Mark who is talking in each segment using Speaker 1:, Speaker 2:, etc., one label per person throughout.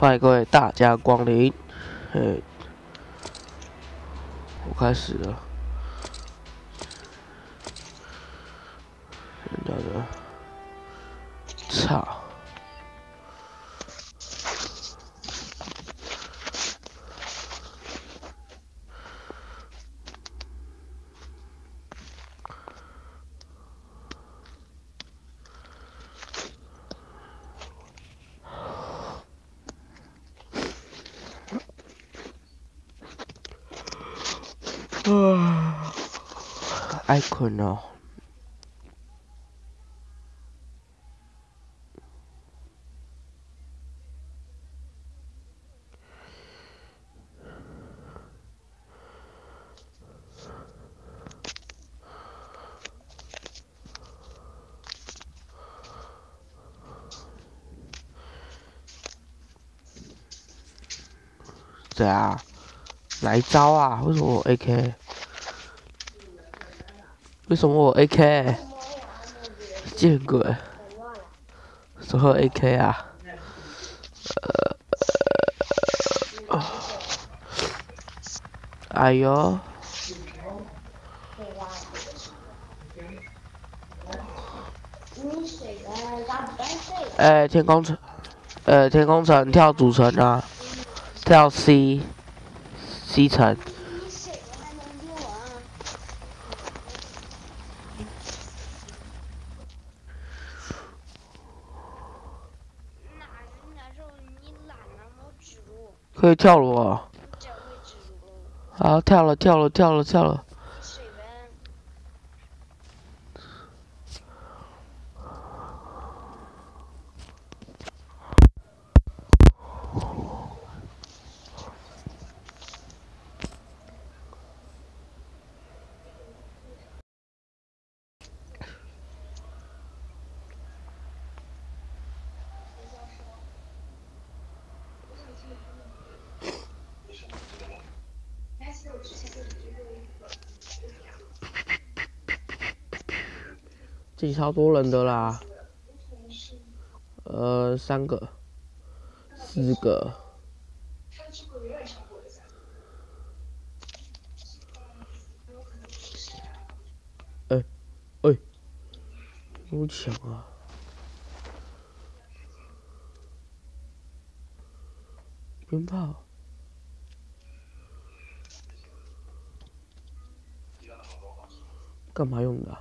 Speaker 1: 欢迎各位大家光临，嘿，我开始了，人家的，操！啊，爱困哦。对啊，来招啊！为什么我 AK？为什么我 AK？见鬼！什么 AK 啊？呃，哎呦！哎，天空城，呃，天空城跳主城啊，跳 C，C 城。可以跳了哦！好，跳了，跳了，跳了，跳了。超多人的啦，呃，三个，四个，哎，哎，好强啊！鞭炮，干嘛用的？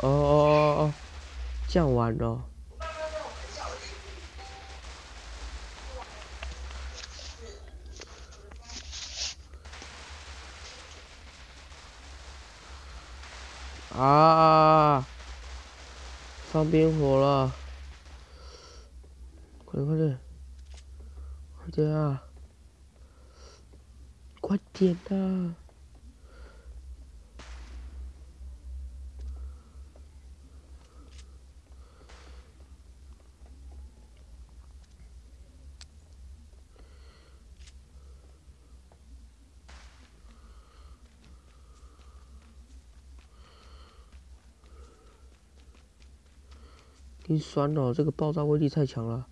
Speaker 1: 哦哦哦哦，这样玩的。啊！放冰火了，快点快点，快点啊！快点啊！心酸哦，这个爆炸威力太强了。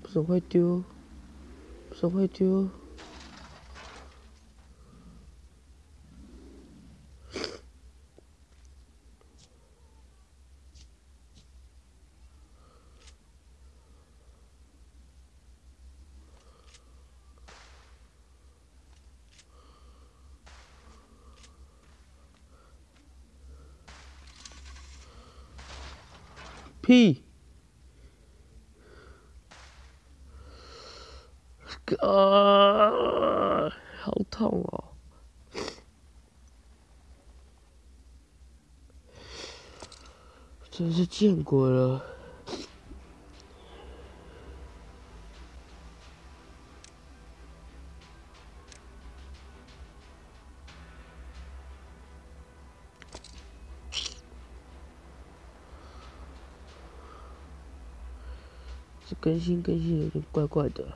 Speaker 1: 不是会丢，不是会丢。屁！啊，好痛哦！真是见鬼了！更新更新有点怪怪的。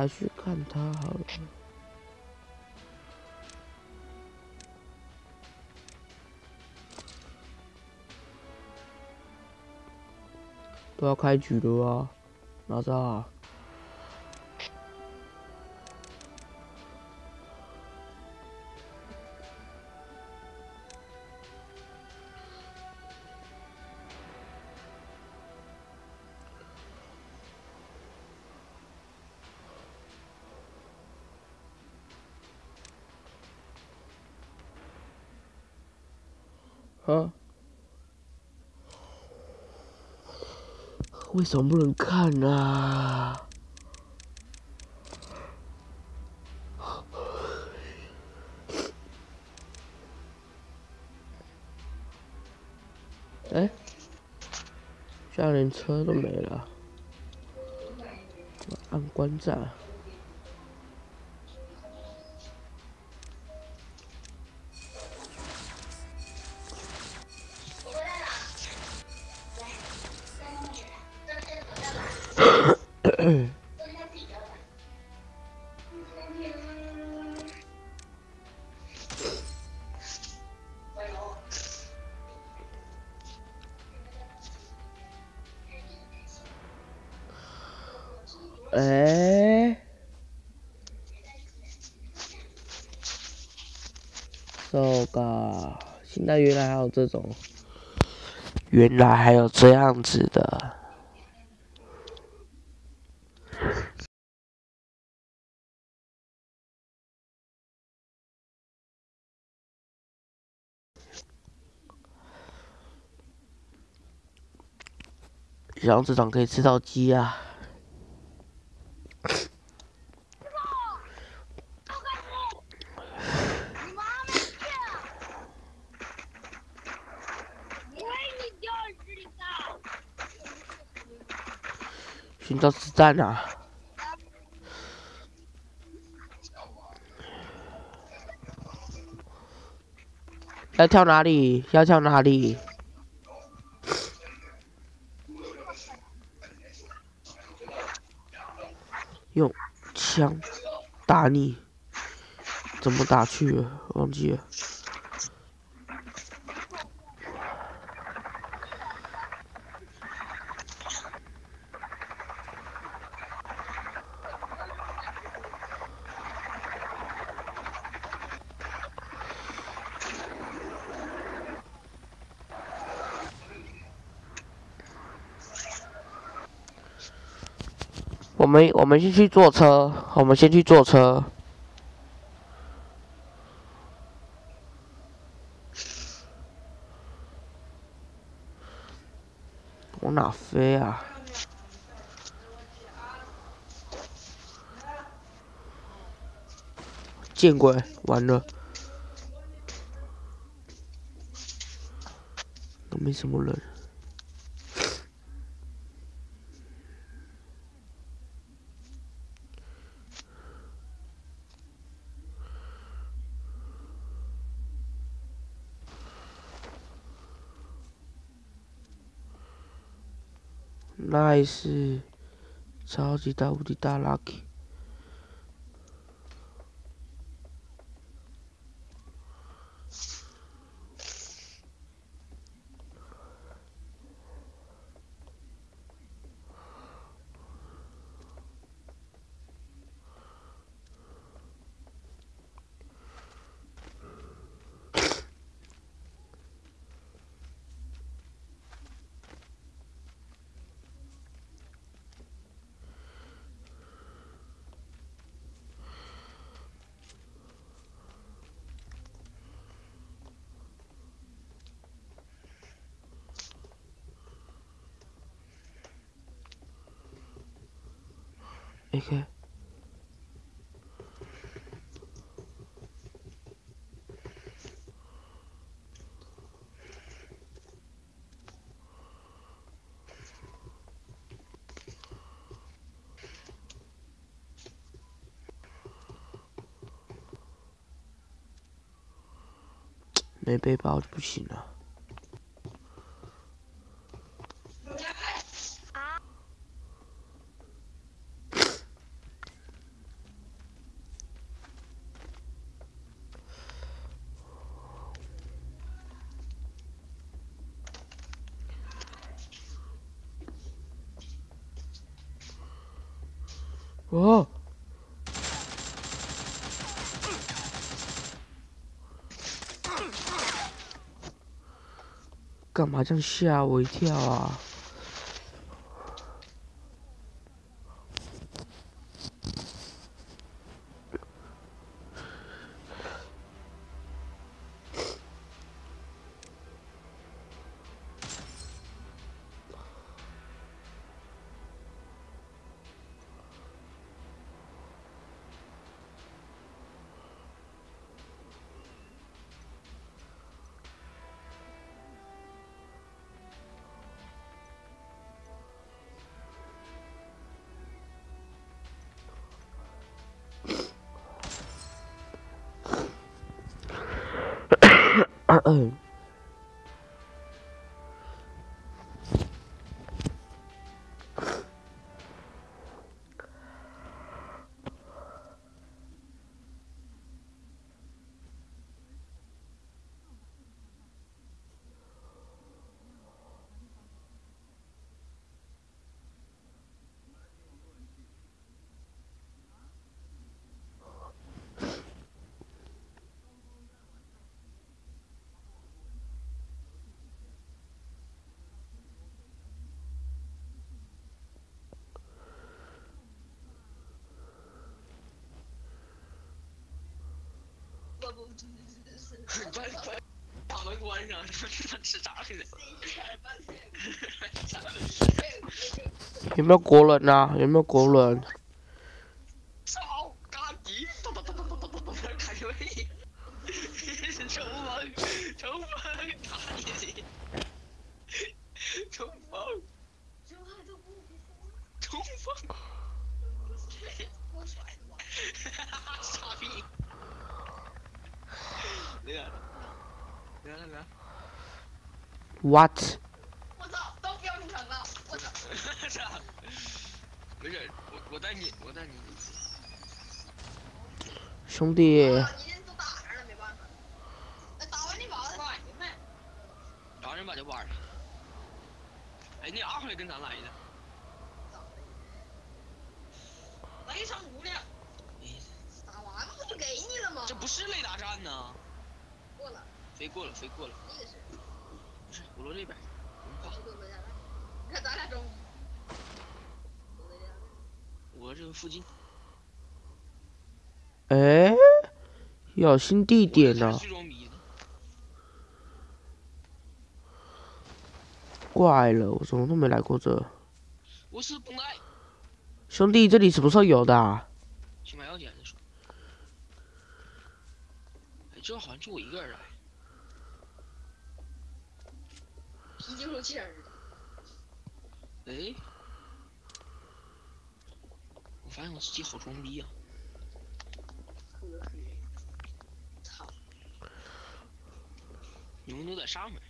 Speaker 1: 还是看他好了，都要开局了啊，哪吒。啊？啊为什么不能看呢？哎，现在连车都没了，按关站。这种，原来还有这样子的。然后这场可以吃到鸡啊！在哪！要跳哪里？要跳哪里？用枪打你？怎么打去？忘记了。们我们先去坐车，我们先去坐车。往哪飞啊？见鬼！完了，都没什么人。这是超级大无敌大 lucky AK。没背包就不行了。哦。干嘛这样吓我一跳啊！二。嗯。
Speaker 2: 把把门关上，吃啥去了？
Speaker 1: 有没有国人啊？有没有国人？！What？
Speaker 3: 我操！都标成了！我操！
Speaker 2: 没事，我我带你，我带你。
Speaker 1: 兄弟。
Speaker 3: 打完你把他买没？
Speaker 2: 打完人把就玩了。哎，你二号也跟咱来的。
Speaker 3: 雷成无量。打完不就给你了吗？
Speaker 2: 这不是雷达站呢。
Speaker 3: 过了。
Speaker 2: 飞过了，飞过了。
Speaker 3: 那个是。
Speaker 2: 我落这边。
Speaker 3: 你看咱俩中。
Speaker 2: 我这个附近。
Speaker 1: 哎，有新地点呢。怪了，我怎么都没来过这。
Speaker 2: 我是不来。
Speaker 1: 兄弟，这里什么时候有的？
Speaker 2: 去买药检再说。哎，这好像就我一个人来。
Speaker 3: 啤酒气儿。
Speaker 2: 哎，我发现我自己好装逼啊！操！你们都在上面，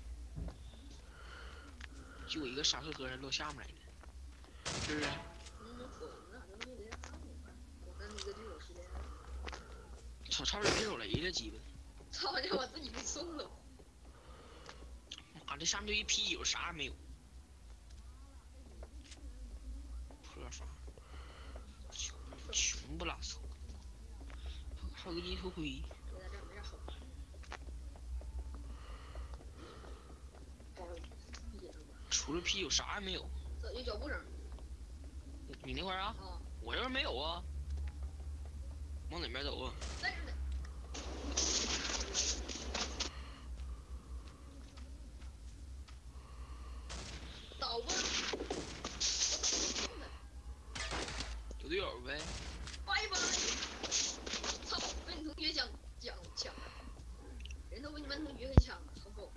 Speaker 2: 就我一个沙克哥人落下面来了，是不是？操！差点没手雷了，鸡巴！
Speaker 3: 操！让我自己被送了。
Speaker 2: 妈，这上面就一啤酒，啥也没有。破房穷穷不拉臭，还有个银头盔。除了啤酒啥也没有。
Speaker 3: 有脚步声。
Speaker 2: 你那块啊？我这边没有啊。往哪边走啊？队友呗。
Speaker 3: 拜拜！操，被你同学讲讲抢了，人都比你们同学还强，好狗。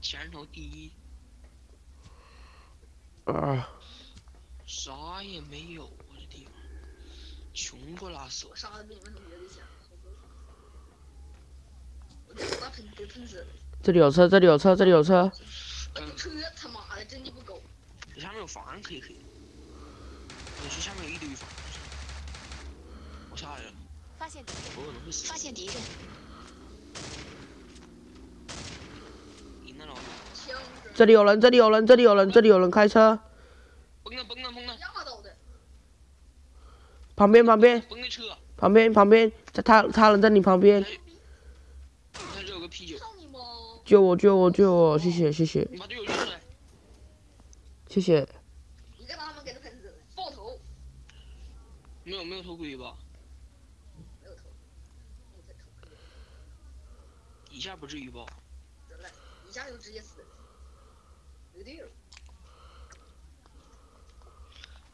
Speaker 2: 前人头第一，
Speaker 1: 啊，
Speaker 2: 啥也没有我的地方穷不拉屎
Speaker 3: 我。杀的比你
Speaker 1: 这里有车，这里有车，这里有车。
Speaker 3: 车他妈的真的不狗。
Speaker 2: 这下面有房可以可以。我去下面有一堆房。我下来了，
Speaker 4: 发现敌人，
Speaker 2: 我可能会死。
Speaker 4: 发现敌人，
Speaker 1: 这里有人，这里有人，这里有人，这里有人开车。
Speaker 2: 崩了崩了崩了
Speaker 3: 压到的，
Speaker 1: 旁边，旁边，
Speaker 2: 崩的车，
Speaker 1: 旁边，旁边，在他他人在你旁边，
Speaker 2: 他这有个啤酒，
Speaker 3: 操你妈！
Speaker 1: 救我，救我，救我！谢谢，谢谢，
Speaker 2: 你把队友救出来。
Speaker 1: 谢谢。
Speaker 3: 一个他们给他喷死了，爆头
Speaker 2: 没有没有头盔吧？
Speaker 3: 没有头，没有头，
Speaker 2: 一下不至于吧？
Speaker 3: 得了，一下就直接死了，没队友。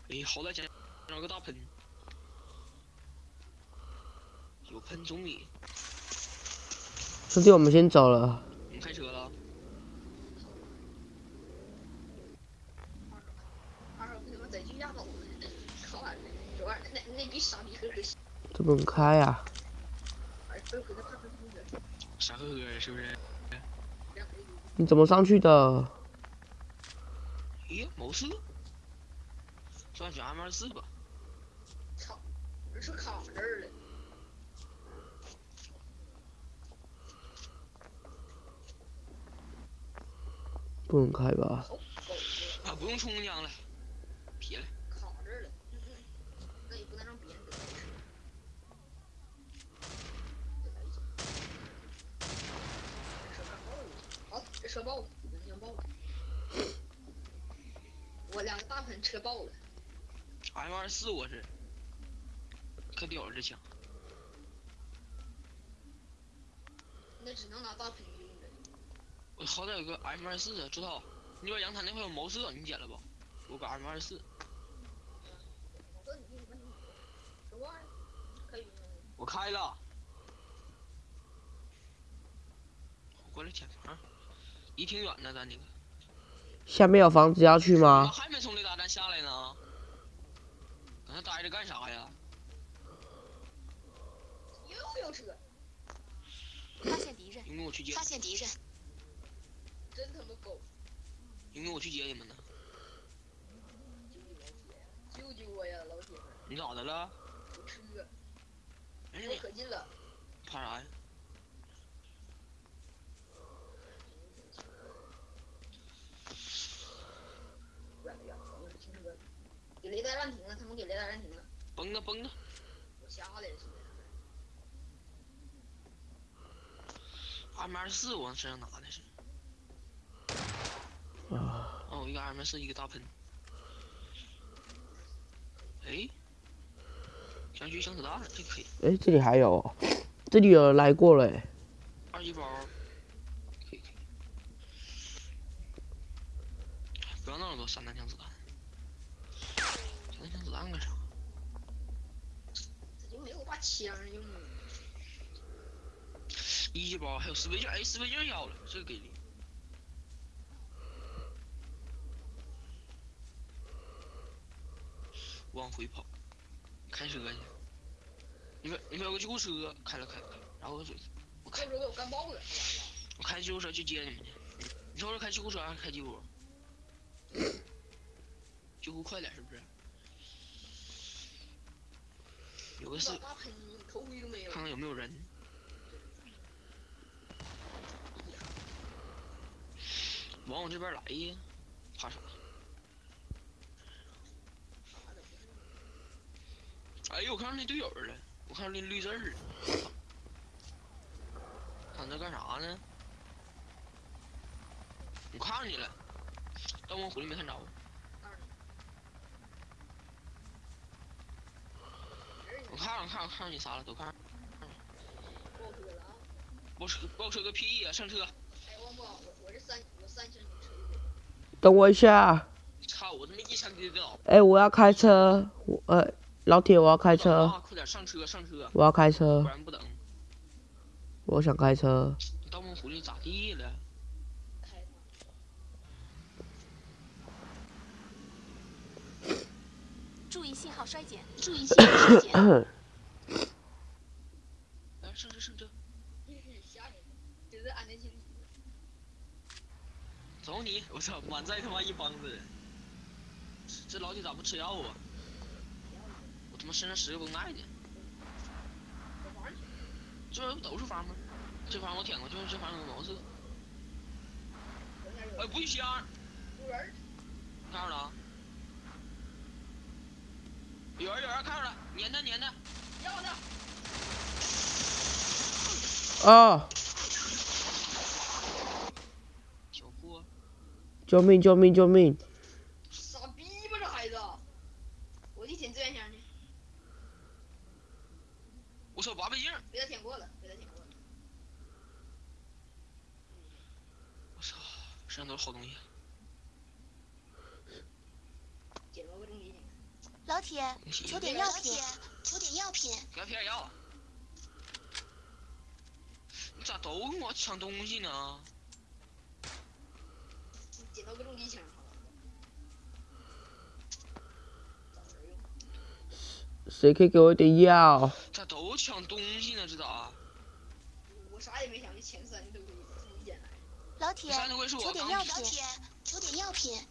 Speaker 2: 哎，好歹捡捡了个大喷，有喷总比
Speaker 1: 兄弟，我们先走了。
Speaker 2: 我们开车了。
Speaker 3: 二号被他妈在军压倒了，靠完了，这玩意儿那那逼傻逼呵呵，
Speaker 1: 这不开呀、
Speaker 2: 傻呵呵的，是不是？
Speaker 1: 你怎么上去的？
Speaker 2: 咦，谋士，算选 M 二四吧。
Speaker 3: 操，这是卡这儿了，
Speaker 1: 不能开吧？
Speaker 2: 啊，不用冲浆了，撇了。
Speaker 3: 卡这儿了，那也不能让别人好，这车爆了，能量爆了，我两个大喷车爆了
Speaker 2: ，M 二四我是，可屌了这枪。
Speaker 3: 那只能拿大喷
Speaker 2: 好歹有个 M 二四啊，朱涛，那边阳台那块有毛瑟，你捡了不？我个 M 二四，
Speaker 3: 我
Speaker 2: 开了。过来捡房，离挺远的，咱这个。
Speaker 1: 下面有房子要去
Speaker 2: 怎么
Speaker 1: 吗？
Speaker 2: 还没从雷达站下来呢？搁那待着干啥呀？
Speaker 3: 又有车，
Speaker 4: 发现敌人，
Speaker 2: 因为我去接
Speaker 4: 发，现敌人，
Speaker 3: 真他妈狗！
Speaker 2: 因为我去接你们呢。
Speaker 3: 救救我呀，老铁们！
Speaker 2: 你咋的了？
Speaker 3: 我可近了。
Speaker 2: 怕啥呀？
Speaker 3: 远了远了，我是停车。给雷达暂停了，他们给雷达暂停了，
Speaker 2: 崩的崩的，
Speaker 3: 我了
Speaker 2: 二四我身上拿的是。
Speaker 1: 啊，
Speaker 2: 哦，一个 M 四，一个大喷。哎，想去枪子弹，这可以。
Speaker 1: 哎，这里还有哦，这里有人来过了哎。
Speaker 2: 二级包，可以可以。不要那么多散弹枪子弹。散弹枪子弹干啥？
Speaker 3: 这就没有把枪用。
Speaker 2: 一级包还有四倍镜，哎，四倍镜要了，这个给力。往回跑，开车去。你们你们有个救护车，开了开了开了，然后我开
Speaker 3: 这时候给我干爆了，
Speaker 2: 我开救护车去接你们去。你说是开救护车还是开吉普？救护快点是不是？有个是
Speaker 3: 把大喷头盔都没有
Speaker 2: 看。看有没有人。往我这边来呀，怕啥？哎呦，我看到那队友了，我看到那绿字儿了。他那干啥呢？我看着你了，但我火力没看着。我看着，我看看着你仨了，都看着。
Speaker 3: 爆车了啊！
Speaker 2: 爆车，爆车个屁呀、上车！
Speaker 3: 哎，王宝，我我这三我三星车。
Speaker 1: 等我一下，
Speaker 2: 操我我他妈一枪。
Speaker 1: 哎，我要开车，我呃，老铁，我要开车，
Speaker 2: 啊，快点上车上车，
Speaker 1: 我要开
Speaker 2: 不
Speaker 1: 车，
Speaker 2: 然不等。
Speaker 1: 我想开车。
Speaker 2: 盗梦狐狸咋地了？
Speaker 3: 开
Speaker 4: 注意信号衰减。
Speaker 3: 注意信号衰减。
Speaker 2: 走你！我操，满载他妈一帮子人。这老铁咋不吃药啊？我他妈身上十个绷带呢。这不都是方吗？这方我舔过，就是这方有毛色。哎，不许香！
Speaker 3: 有人儿，
Speaker 2: 看着了啊？有人有人看着了，粘他粘他！
Speaker 3: 要的。
Speaker 1: 啊！救命！救命！救命！
Speaker 3: 傻逼吧这孩子！我去舔资源箱去，
Speaker 2: 我操，八倍镜！
Speaker 3: 被他舔过了，被他舔过了。
Speaker 2: 我操，身上都是好东西。
Speaker 4: 老铁，求点药品。求点药品。
Speaker 2: 给他撇点药。你咋都跟我抢东西呢？
Speaker 3: 捡到个重机枪，好了。找人用。
Speaker 1: 谁可以给我一点药？
Speaker 2: 咋都抢东西呢？这咋？
Speaker 3: 我啥也没想，就前三都给你自己捡来。
Speaker 4: 老铁求点药品。求点药品。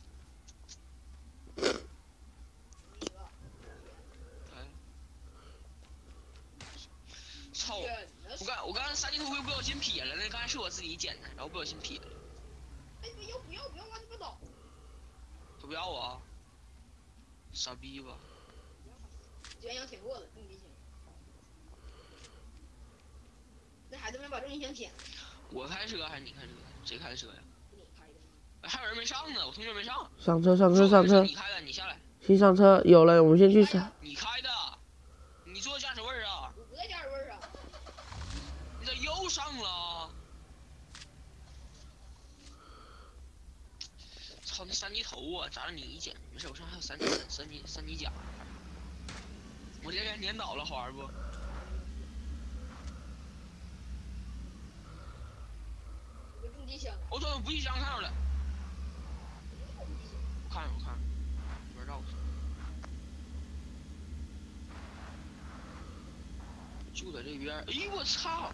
Speaker 2: 操！我刚我刚才三级头盔不小心撇了，那刚才是我自己捡的，然后不小心撇了。
Speaker 3: 哎，不要不要不要乱七八糟！
Speaker 2: 他不要我啊？傻逼吧？
Speaker 3: 资源箱舔过了，重机枪。那孩子们把重机枪舔了，
Speaker 2: 我开车还是你开车？谁开的车呀？还有人没上呢，我同学没上。
Speaker 1: 上车！上车！上车
Speaker 2: 你！开的，你下来。
Speaker 1: 先上车，有了，我们先去上。
Speaker 2: 你开的，你坐驾驶位儿啊？
Speaker 3: 我不在驾驶位啊，
Speaker 2: 你咋又上了？操，那三级头啊，咋了你一捡？没事，我上还有三级三级三级甲。我这给撵倒了，好玩不？我操，补给箱看着了，我看着我看着，里边绕着。就在这边，哎呦我操！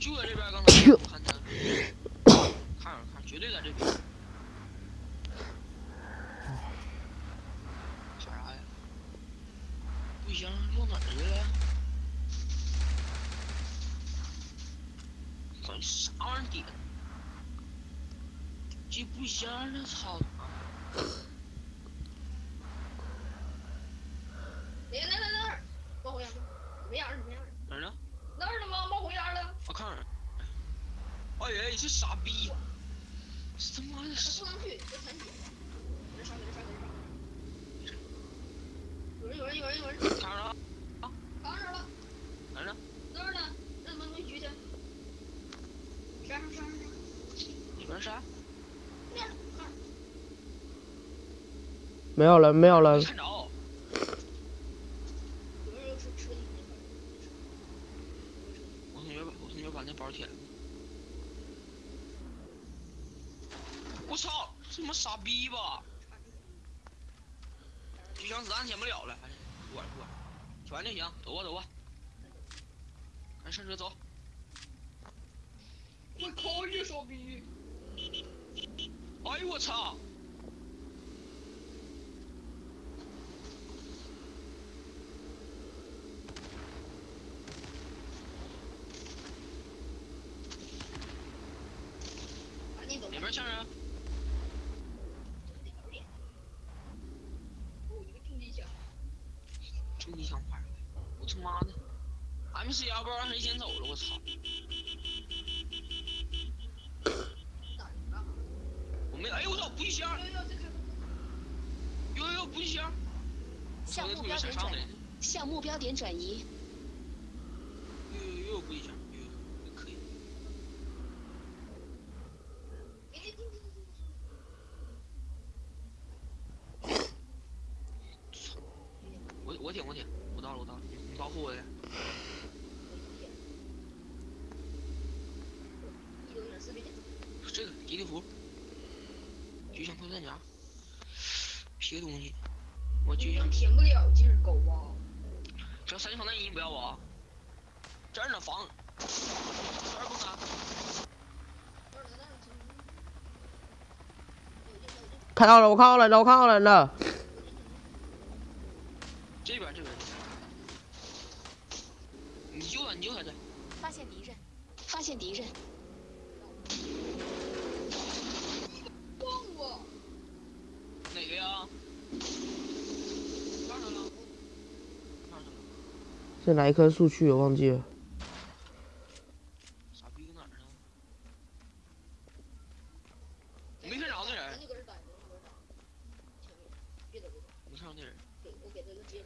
Speaker 2: 就在这边，刚才我看他，看着看，绝对在这边。啥呀？补给箱落哪儿去了？管啥玩意儿点？这补给箱呢？操他妈！
Speaker 3: 哎，那那那儿，冒火焰了，没样儿，没样儿，
Speaker 2: 哪儿呢？
Speaker 3: 那儿呢吗？冒火焰了，
Speaker 2: 我看着。哎呀，你这傻逼！这他妈的
Speaker 3: 他
Speaker 2: 是
Speaker 3: 不能去，这残血。搁这上，搁这上，搁这上。有人，有人，有人，有人，
Speaker 2: 看着了？
Speaker 3: 扛着了，
Speaker 2: 哪儿呢？
Speaker 3: 那儿呢？那怎么没举他？山上，山上，山上，
Speaker 2: 里边啥？
Speaker 3: 那儿呢，那儿。
Speaker 1: 没有人，没
Speaker 4: 向目标点转
Speaker 2: 移。
Speaker 4: 向目标点转移。
Speaker 2: 又又不一样，又可以。我我点我点，我到了我到了，你保护我点。这个吉利服，就像破弹甲，别个东西。我就像
Speaker 3: 舔不了就是狗啊！
Speaker 2: 这三枪那已经不要啊！这儿呢房，这儿不
Speaker 3: 打。
Speaker 1: 看到了，我看到了，我看到了
Speaker 3: 呢。
Speaker 2: 哪
Speaker 1: 棵树去我，忘记了。
Speaker 2: 傻逼哪儿呢？没看着那人。没看着那人。
Speaker 3: 我给个接。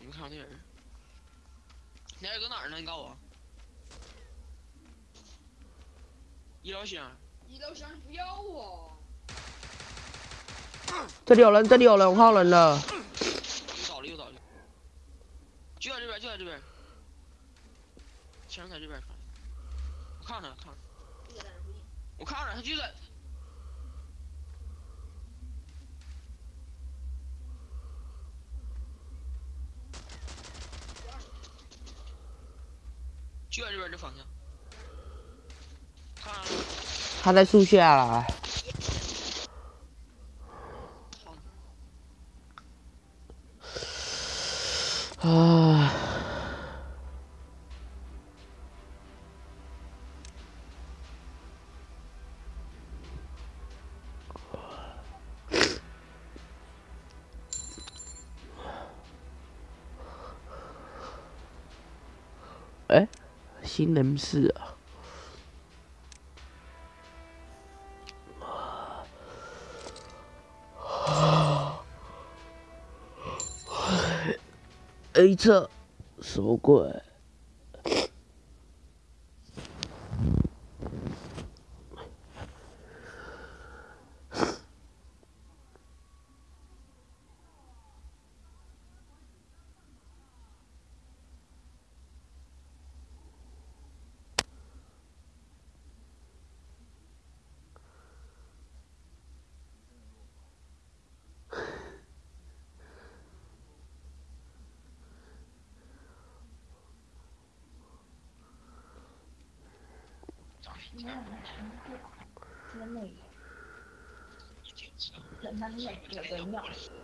Speaker 2: 没看着那人。那人搁哪儿呢？你告诉我。医疗箱。
Speaker 3: 医疗箱不要我。
Speaker 1: 这里有人，这里有人，我靠人了。
Speaker 2: 就在这边的方向
Speaker 1: 他在树下啊。能是啊啊这什么鬼？
Speaker 4: 你也不 enggak.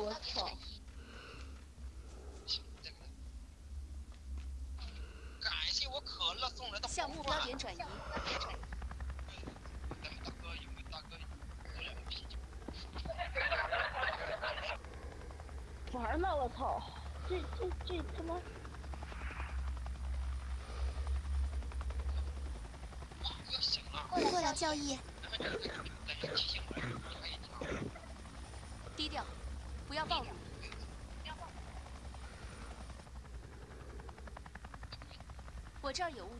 Speaker 5: 我操！
Speaker 2: 感谢我可乐送来的
Speaker 4: 向目标点转移。
Speaker 5: 玩呢，我操！这这这他妈！
Speaker 4: 过来过来，
Speaker 2: 教义。这
Speaker 4: 儿有物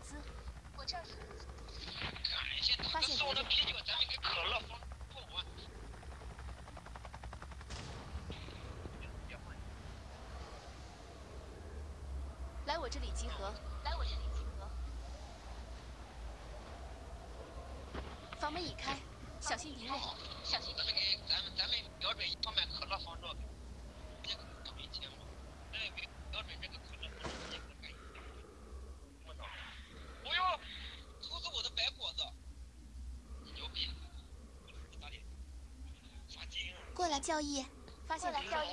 Speaker 2: 飘逸发
Speaker 4: 现
Speaker 2: 了飘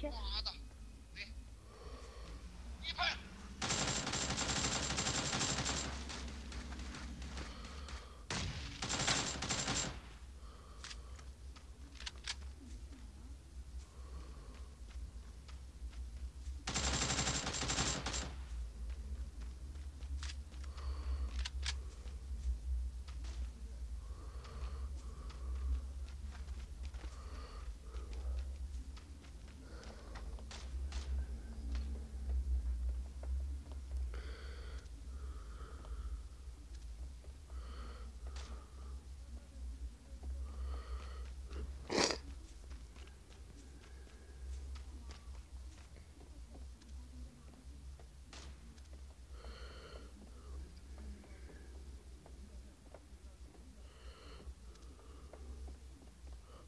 Speaker 2: 对，一拍。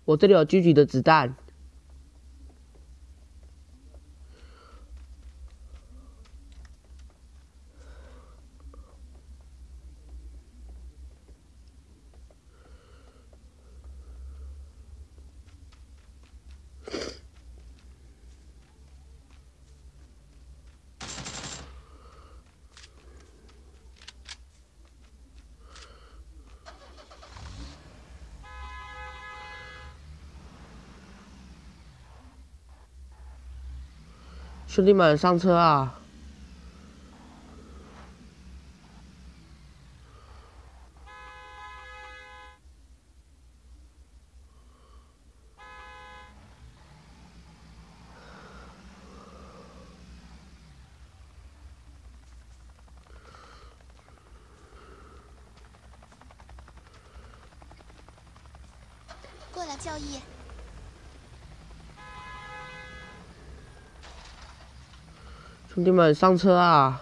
Speaker 1: 我这里有狙击的子弹。兄弟们，上车啊！
Speaker 4: 过来，教义。
Speaker 1: 兄弟们，上车啊！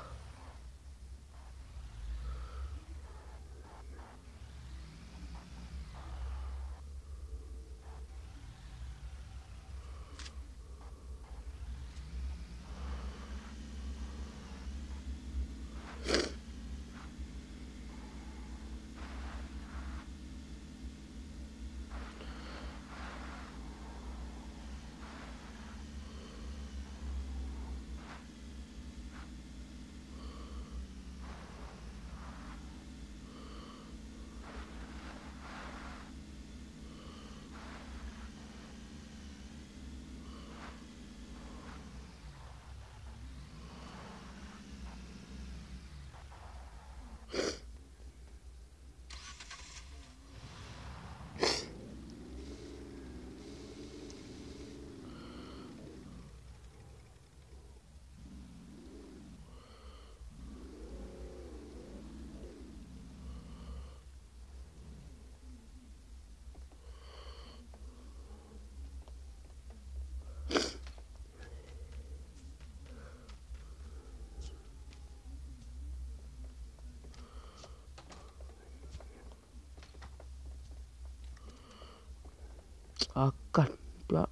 Speaker 1: 啊，干！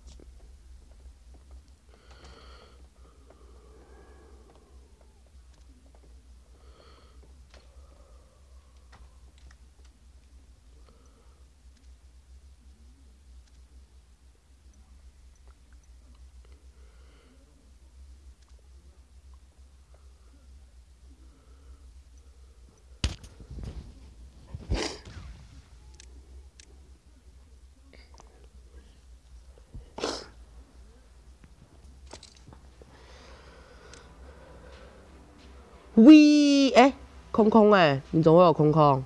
Speaker 1: 喂，哎，空空哎，你怎么会有空空？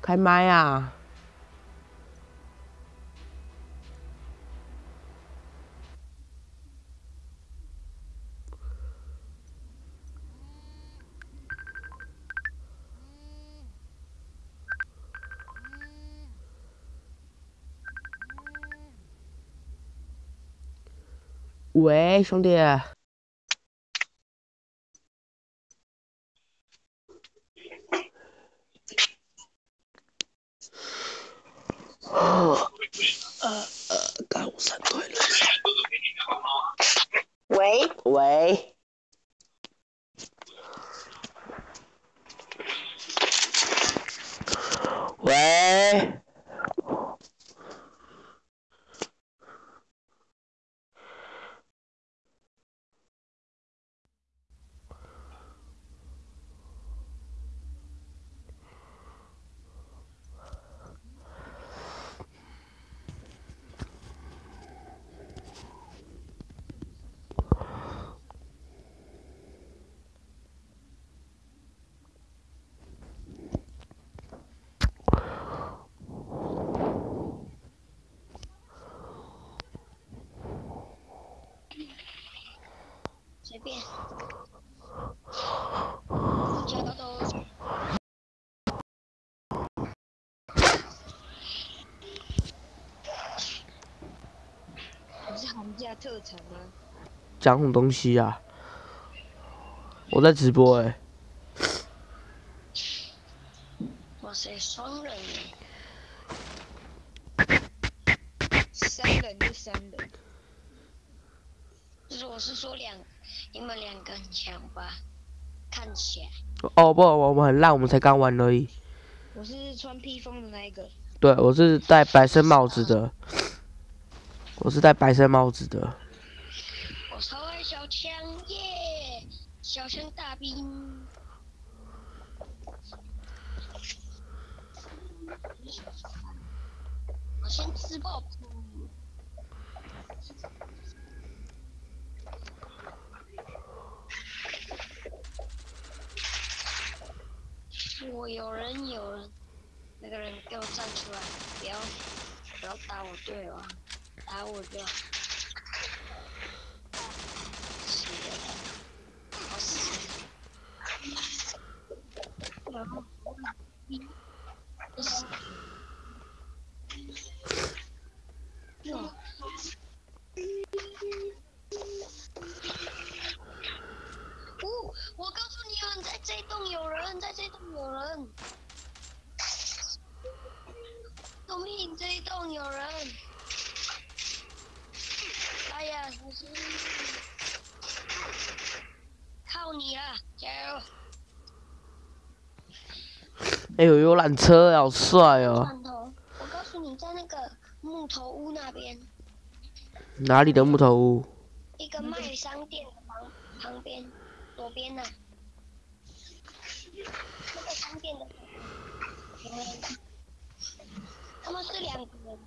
Speaker 1: 开麦啊！喂，兄弟。
Speaker 5: 喂，
Speaker 1: 喂，
Speaker 6: 随便。脚都。
Speaker 5: 你
Speaker 1: 讲什么东西啊？我在直播哎、
Speaker 6: 哇塞，双人！
Speaker 5: 三人就三人，
Speaker 6: 就是我是说两，你们两个很强吧？看起来。
Speaker 1: 哦不，我们很烂，我们才刚玩而已。
Speaker 5: 我是穿披风的那一个。
Speaker 1: 对，我是戴白色帽子的，我是戴白色帽子的。
Speaker 6: 我超爱小枪耶！小枪大兵。我先吃爆破。我有人有人，那个人给我站出来，不要不要打我队友啊，打我就。死了，好死。然后，死。哟。哦，我告诉你们，在这栋有人，在这栋有人。救命！这一栋有人。哎呀，小心！靠你了，加油！
Speaker 1: 哎呦，游览车好帅哦！
Speaker 6: 我告诉你，在那个木头屋那边，
Speaker 1: 哪里的木头屋？
Speaker 6: 一个卖商店的旁旁边，左边呐、那个商店的旁边，他们是两个人。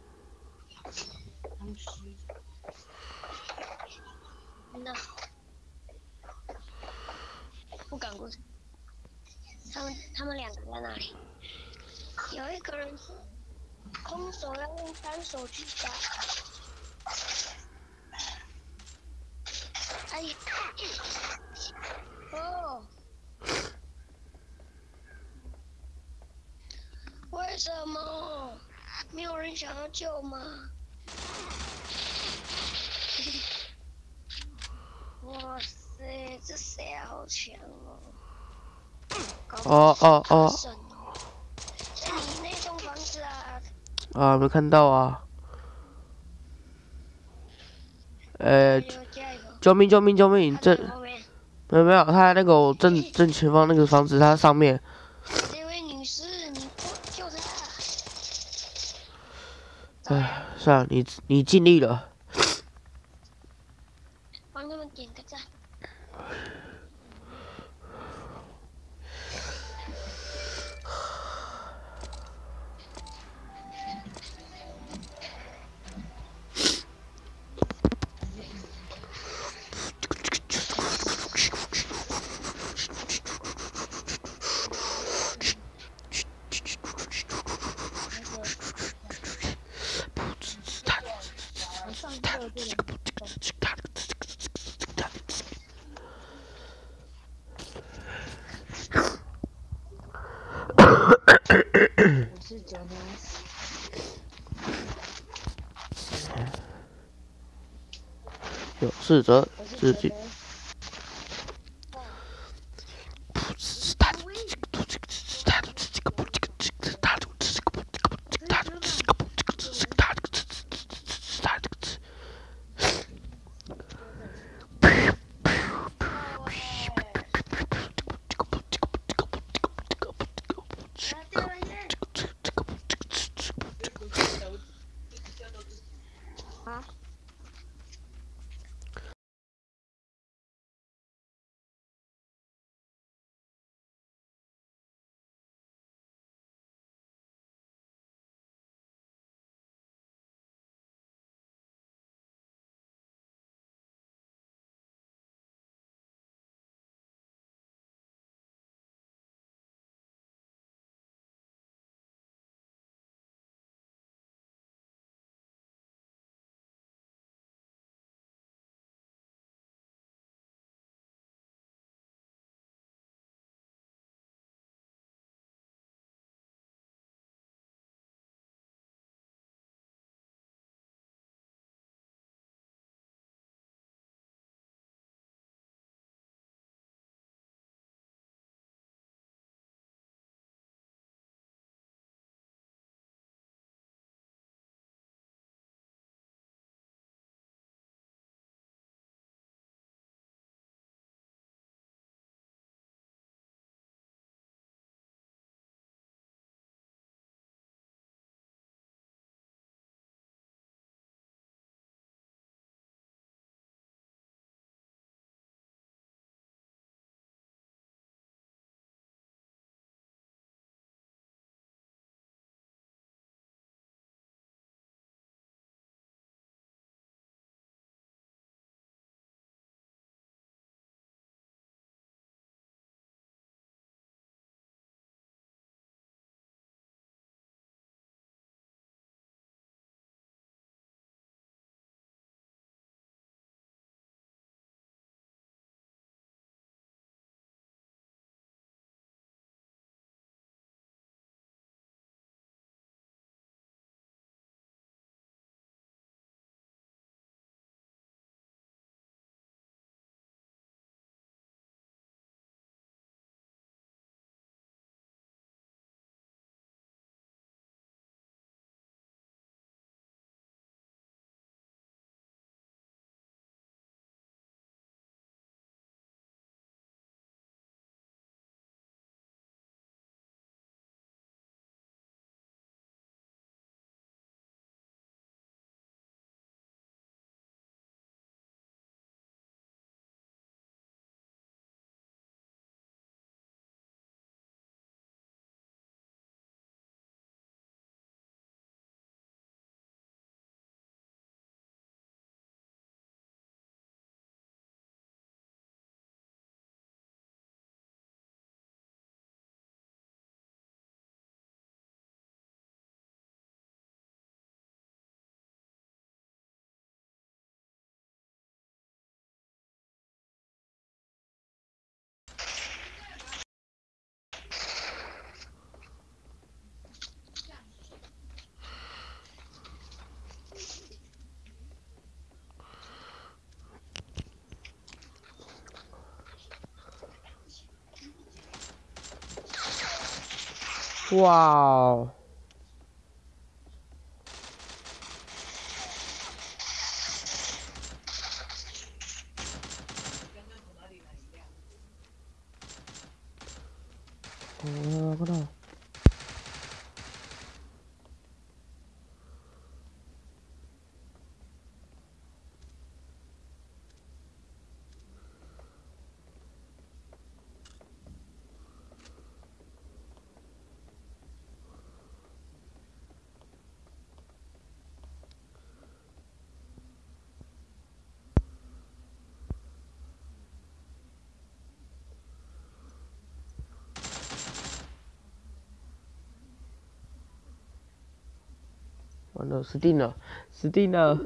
Speaker 6: 那不敢过去。他们他们两个在那里，有一个人是空手要用单手去打。哎呀！哦，为什么没有人想要救吗？哇塞，这谁啊好强哦！
Speaker 1: 哦哦哦
Speaker 6: 那栋房子啊，
Speaker 1: 啊，没看到啊。呃！救命救命救命！
Speaker 6: 他
Speaker 1: 这没有没有，他那个正正前方那个房子，它上面
Speaker 6: 这位女士，你救救他！
Speaker 1: 算了，你你尽力了。
Speaker 5: 嗯。
Speaker 1: 哇哦！哦，看到。死定了，死定了，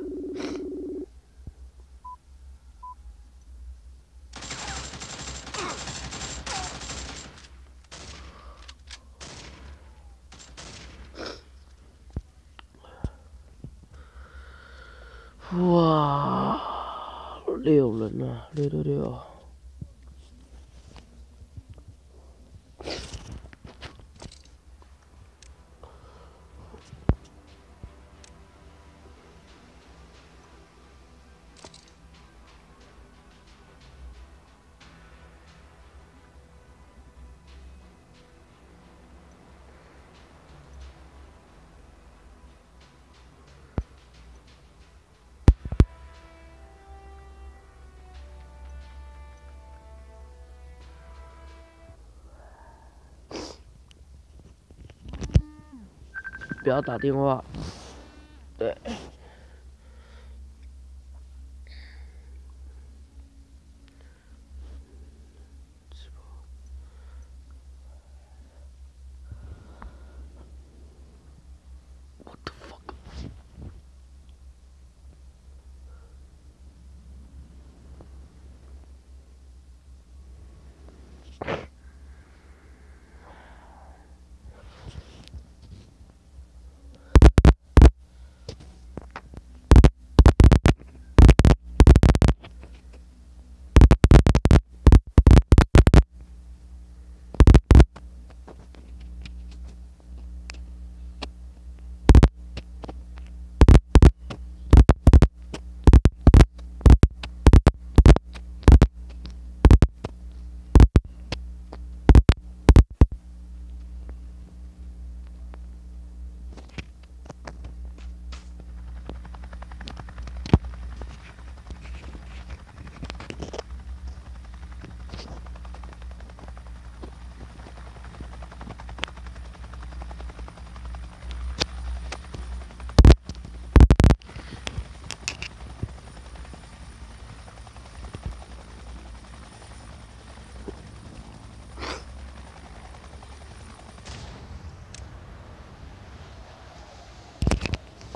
Speaker 1: 不要打电话，对。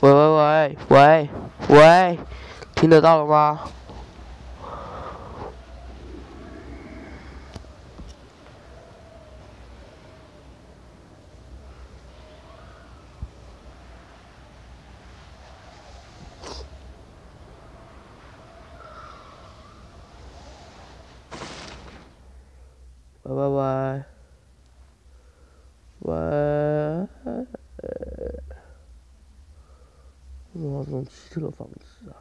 Speaker 1: 喂喂喂喂喂，听得到了吗？喂喂喂喂。哇，这种奇特的房子啊！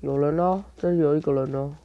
Speaker 1: 有人呢，这有一个人呢。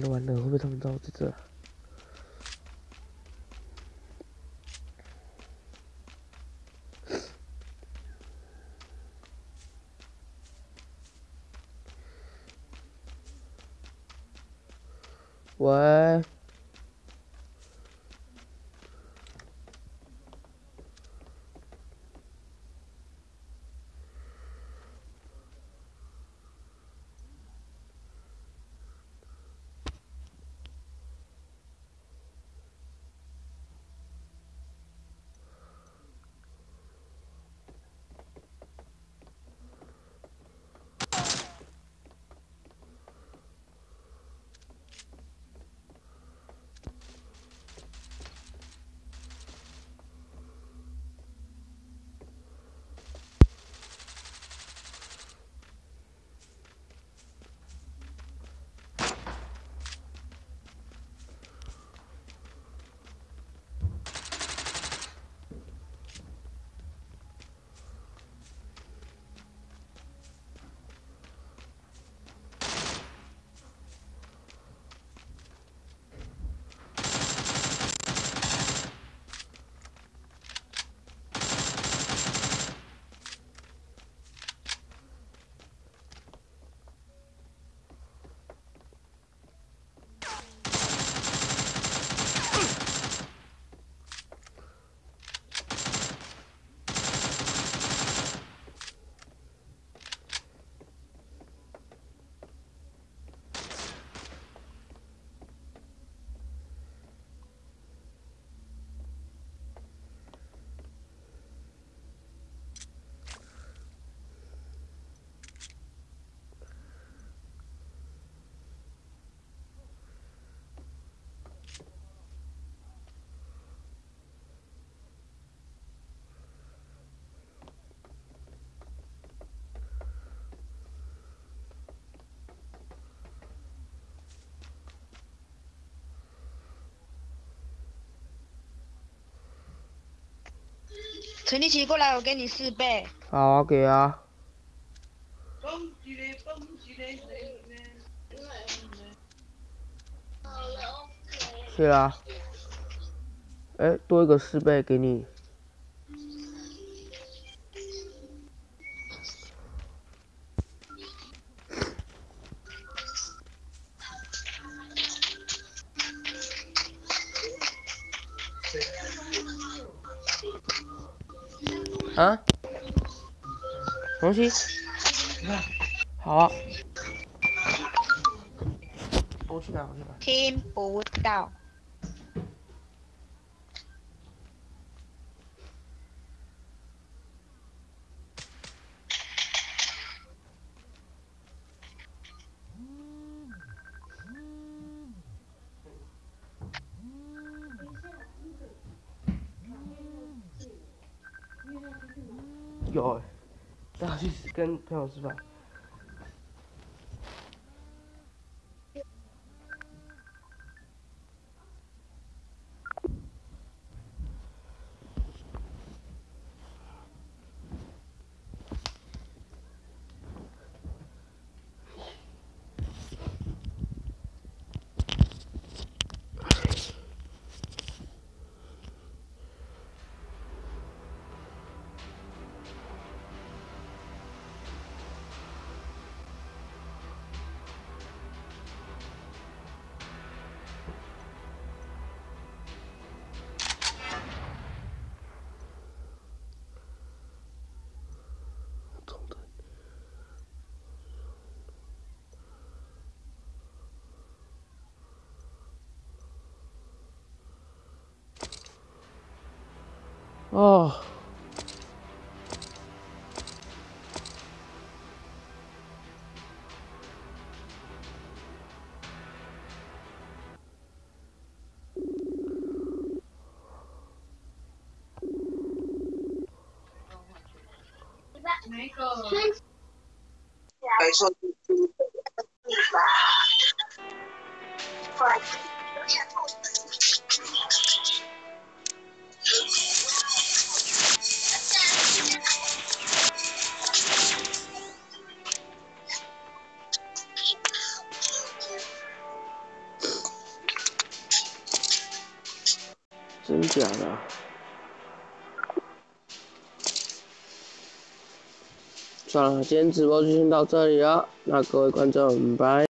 Speaker 1: 录完的会被他们到这个。喂。
Speaker 5: 陈立奇过来，我给你四倍。
Speaker 1: 好啊，给啊。谢啦。哎，多一个四倍给你。啊？东西？好啊。我去哪，我去哪。
Speaker 5: 听不到。
Speaker 1: 有，带他去跟朋友吃饭。哦。
Speaker 2: 没
Speaker 1: 算了，今天直播就先到这里了，那各位观众，拜。